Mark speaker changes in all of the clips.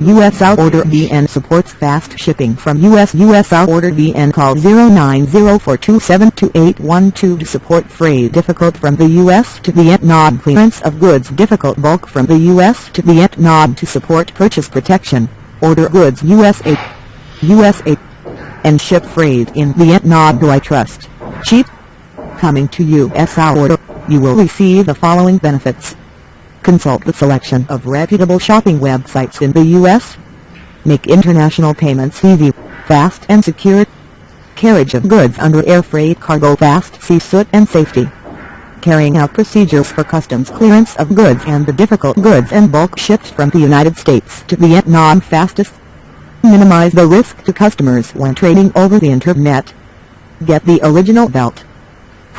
Speaker 1: USL Order VN supports fast shipping from US USL Order VN call 0904272812 to support freight difficult from the US to Vietnam clearance of goods difficult bulk from the US to Vietnam to support purchase protection, order goods USA, USA, and ship freight in Vietnam do I trust, cheap? Coming to USL Order, you will receive the following benefits. Consult the selection of reputable shopping websites in the U.S. Make international payments easy, fast and secure. Carriage of goods under air freight cargo fast sea and safety. Carrying out procedures for customs clearance of goods and the difficult goods and bulk shipped from the United States to Vietnam fastest. Minimize the risk to customers when trading over the internet. Get the original belt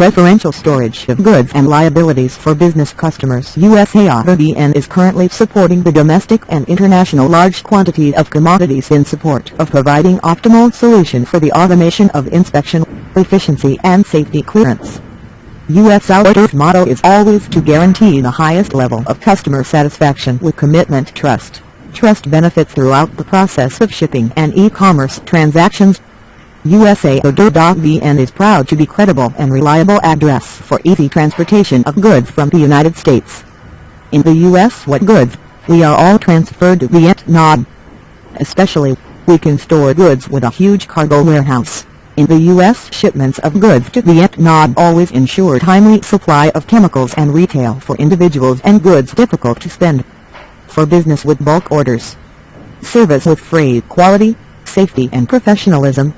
Speaker 1: preferential storage of goods and liabilities for business customers. USARBN is currently supporting the domestic and international large quantity of commodities in support of providing optimal solution for the automation of inspection, efficiency and safety clearance. US Outdoor's motto is always to guarantee the highest level of customer satisfaction with commitment trust. Trust benefits throughout the process of shipping and e-commerce transactions. USA.VN is proud to be credible and reliable address for easy transportation of goods from the United States. In the U.S. what goods, we are all transferred to Vietnam. Especially, we can store goods with a huge cargo warehouse. In the U.S. shipments of goods to Vietnam always ensure timely supply of chemicals and retail for individuals and goods difficult to spend. For business with bulk orders. Service with freight quality, safety and professionalism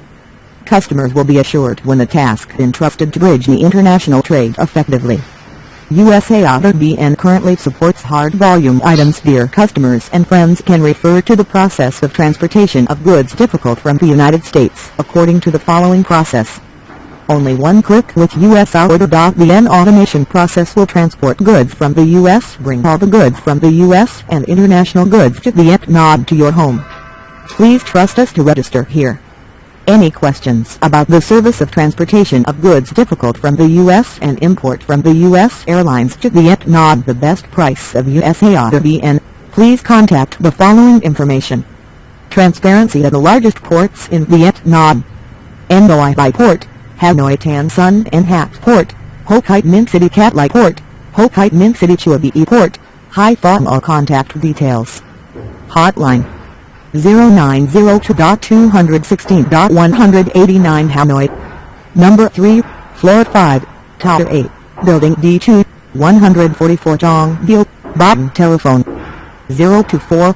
Speaker 1: Customers will be assured when the task entrusted to bridge the international trade effectively. USA Auto BN currently supports hard volume items dear customers and friends can refer to the process of transportation of goods difficult from the United States according to the following process. Only one click with USAorder.VN automation process will transport goods from the US bring all the goods from the US and international goods to Vietnam to your home. Please trust us to register here. Any questions about the service of transportation of goods difficult from the U.S. and import from the U.S. airlines to Vietnam the best price of USARBN, please contact the following information. Transparency at the largest ports in Vietnam. Noi Bai Port, Hanoi Tan Son Nhat Port, Ho Chi Minh City Cat Lai Port, Ho Chi Minh City Chua Bi Port, Hai Phong all contact details. Hotline 0902.216.189 Hanoi. Number 3, Floor 5, Tower 8, Building D2, 144 Dong Bill, Bottom Telephone 024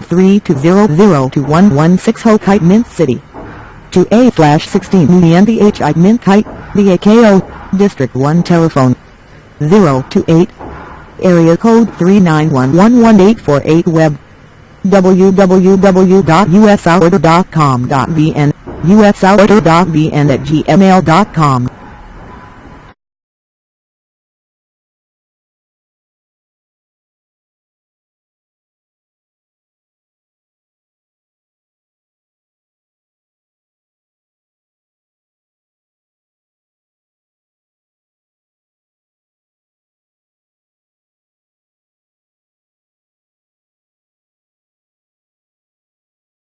Speaker 1: 3200 to 116 Ho Chi Minh City. 2A slash 16 Nguyen Thi Minh Khai, Da Kao, District 1 Telephone 028 Area Code 391118848 Web www.usorder.com.vn, usorder.vn at gmail.com.